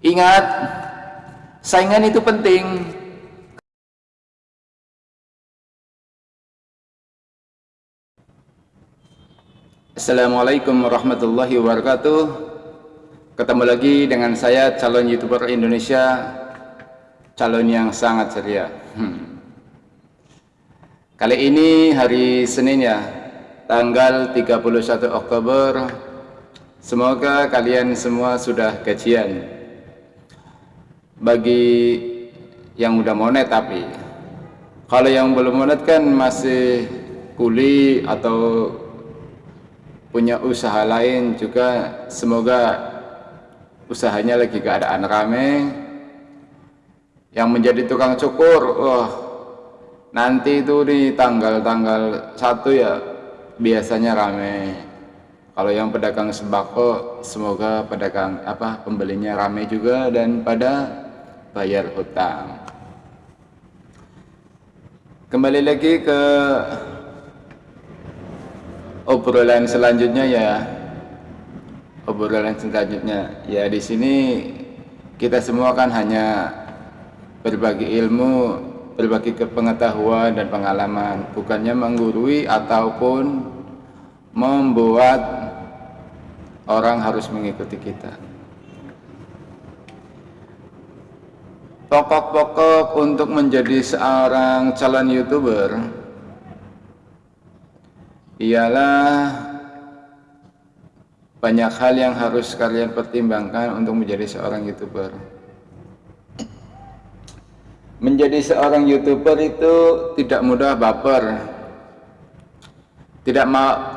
Ingat, saingan itu penting. Assalamualaikum warahmatullahi wabarakatuh. Ketemu lagi dengan saya calon youtuber Indonesia, calon yang sangat ceria. Hmm. Kali ini hari Senin ya, tanggal 31 Oktober. Semoga kalian semua sudah gajian bagi yang udah monet tapi kalau yang belum monet kan masih kuli atau punya usaha lain juga. Semoga usahanya lagi keadaan rame. Yang menjadi tukang cukur wah nanti itu di tanggal-tanggal satu ya biasanya rame. Kalau yang pedagang sembako semoga pedagang apa pembelinya rame juga dan pada bayar hutang. Kembali lagi ke obrolan selanjutnya ya. Obrolan selanjutnya. Ya di sini kita semua kan hanya berbagi ilmu berbagi kepengetahuan dan pengalaman. Bukannya menggurui ataupun membuat orang harus mengikuti kita pokok-pokok untuk menjadi seorang calon youtuber ialah banyak hal yang harus kalian pertimbangkan untuk menjadi seorang youtuber. Menjadi seorang youtuber itu tidak mudah baper. Tidak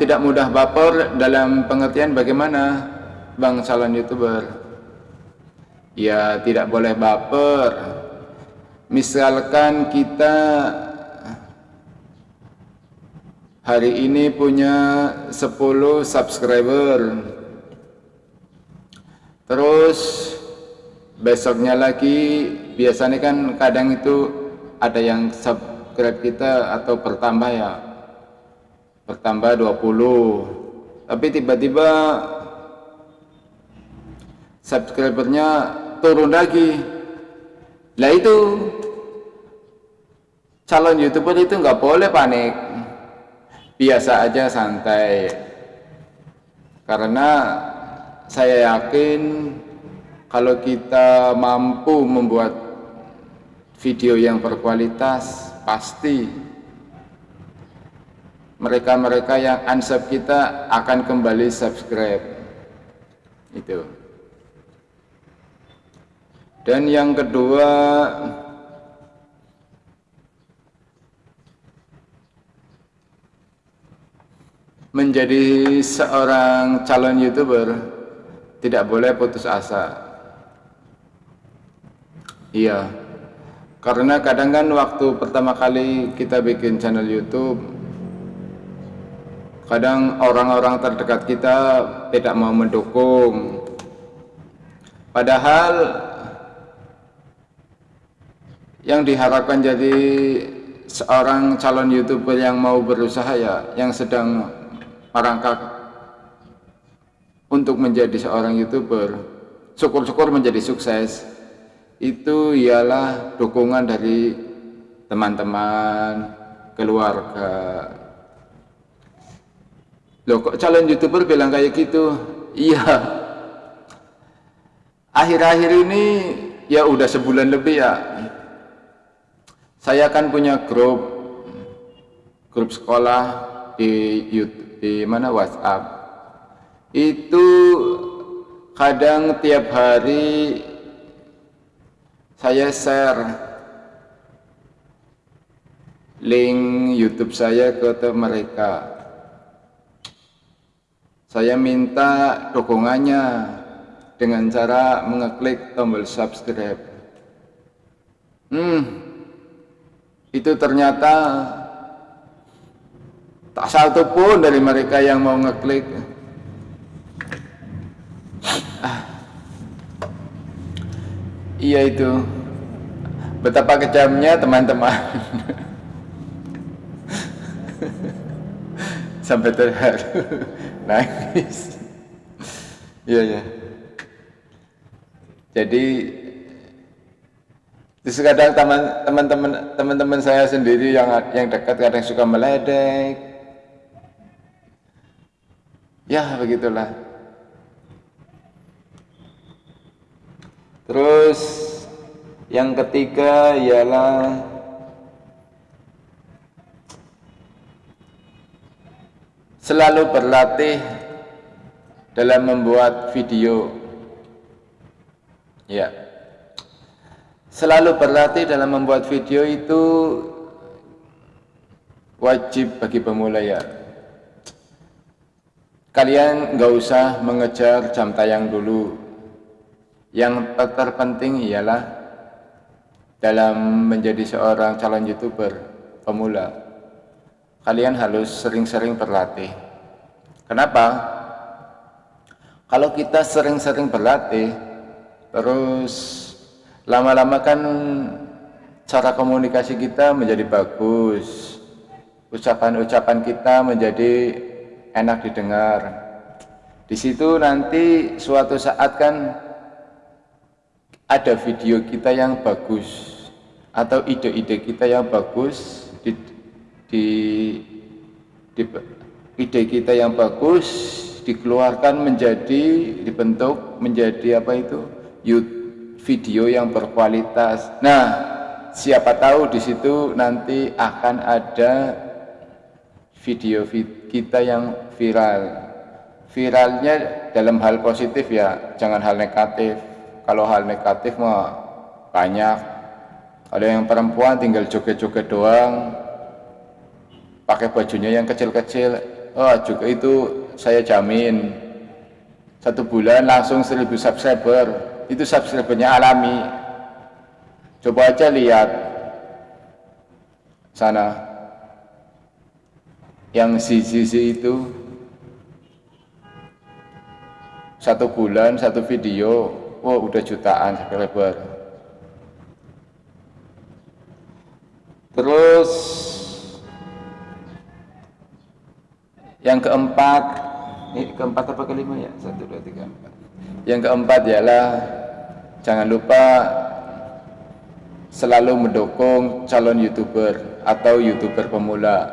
tidak mudah baper dalam pengertian bagaimana bang calon youtuber ya tidak boleh baper. Misalkan kita hari ini punya 10 subscriber. Terus besoknya lagi biasanya kan kadang itu ada yang subscribe kita atau bertambah ya. Bertambah 20 tapi tiba-tiba subscribernya turun lagi. Lah itu calon youtuber itu nggak boleh panik. Biasa aja santai. Karena saya yakin kalau kita mampu membuat video yang berkualitas pasti mereka-mereka yang unsub kita akan kembali subscribe. Itu dan yang kedua menjadi seorang calon youtuber tidak boleh putus asa. Iya karena kadang kan waktu pertama kali kita bikin channel youtube kadang orang-orang terdekat kita tidak mau mendukung. Padahal yang diharapkan jadi seorang calon youtuber yang mau berusaha ya yang sedang merangkak untuk menjadi seorang youtuber syukur-syukur menjadi sukses itu ialah dukungan dari teman-teman keluarga. Loh kok calon youtuber bilang kayak gitu? Iya. Akhir-akhir ini ya udah sebulan lebih ya saya kan punya grup grup sekolah di YouTube, di mana WhatsApp. Itu kadang tiap hari saya share link YouTube saya ke mereka. Saya minta dukungannya dengan cara mengeklik tombol subscribe. Hmm itu ternyata tak satu pun dari mereka yang mau ngeklik. Ah. iya itu. Betapa kejamnya teman-teman. Sampai terharu. Nangis. Iya ya jadi Terus kadang teman-teman teman-teman saya sendiri yang yang dekat kadang suka meledek. Ya begitulah. Terus yang ketiga ialah selalu berlatih dalam membuat video. Ya selalu berlatih dalam membuat video itu wajib bagi pemula ya. Kalian nggak usah mengejar jam tayang dulu. Yang terpenting ialah dalam menjadi seorang calon youtuber pemula. Kalian harus sering-sering berlatih. Kenapa? kalau kita sering-sering berlatih terus lama-lama kan cara komunikasi kita menjadi bagus. Ucapan-ucapan kita menjadi enak didengar. Di situ nanti suatu saat kan ada video kita yang bagus atau ide-ide kita yang bagus di, di, di ide kita yang bagus dikeluarkan menjadi dibentuk menjadi apa itu? YouTube video yang berkualitas. Nah, siapa tahu di situ nanti akan ada video kita yang viral. Viralnya dalam hal positif ya, jangan hal negatif. Kalau hal negatif mah banyak. Ada yang perempuan tinggal joget-joget doang, pakai bajunya yang kecil-kecil. Oh, juga itu saya jamin satu bulan langsung 1000 subscriber itu subscribernya alami. Coba aja lihat sana. Yang sisi itu satu bulan satu video. Wow udah jutaan subscriber terus yang keempat ini keempat apa kelima ya? Satu dua tiga empat. Yang keempat ialah jangan lupa selalu mendukung calon youtuber atau youtuber pemula.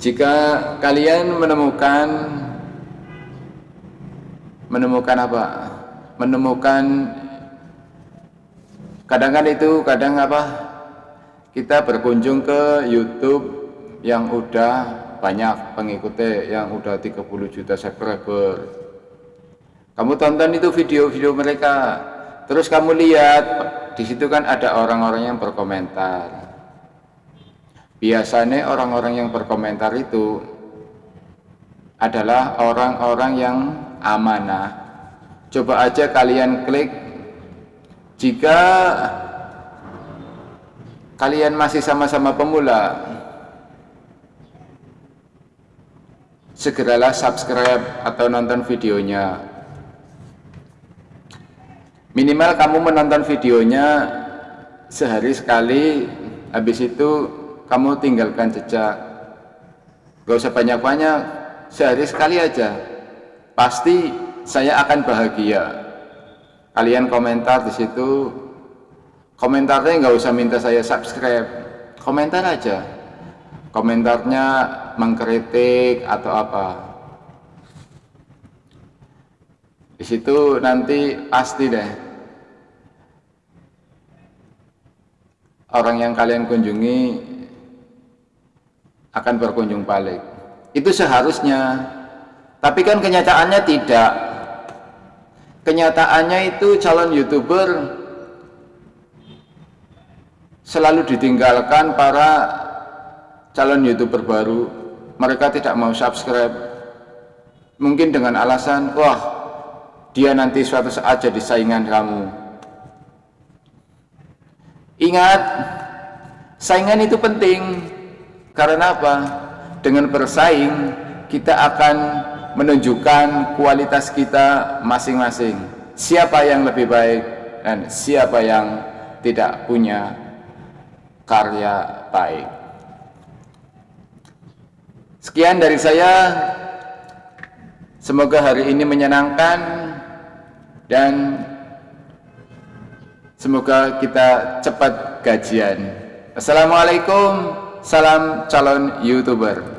Jika kalian menemukan menemukan apa? Menemukan kadang kadang itu kadang apa? Kita berkunjung ke YouTube yang udah banyak pengikutnya yang udah 30 juta subscriber kamu tonton itu video-video mereka, terus kamu lihat di situ kan ada orang-orang yang berkomentar. Biasanya orang-orang yang berkomentar itu adalah orang-orang yang amanah. Coba aja kalian klik jika kalian masih sama-sama pemula segeralah subscribe atau nonton videonya. Minimal kamu menonton videonya sehari sekali habis itu kamu tinggalkan jejak. Gak usah banyak-banyak sehari sekali aja. Pasti saya akan bahagia. Kalian komentar di situ. Komentarnya nggak usah minta saya subscribe. Komentar aja. Komentarnya mengkritik atau apa? Di situ nanti pasti deh. Orang yang kalian kunjungi akan berkunjung balik. Itu seharusnya. Tapi kan kenyataannya tidak. Kenyataannya itu calon youtuber selalu ditinggalkan para calon youtuber baru mereka tidak mau subscribe. Mungkin dengan alasan wah dia nanti suatu saat jadi saingan kamu. Ingat saingan itu penting. Karena apa? Dengan bersaing kita akan menunjukkan kualitas kita masing-masing. Siapa yang lebih baik dan siapa yang tidak punya karya baik Sekian dari saya. Semoga hari ini menyenangkan dan semoga kita cepat gajian. Assalamualaikum, salam calon YouTuber.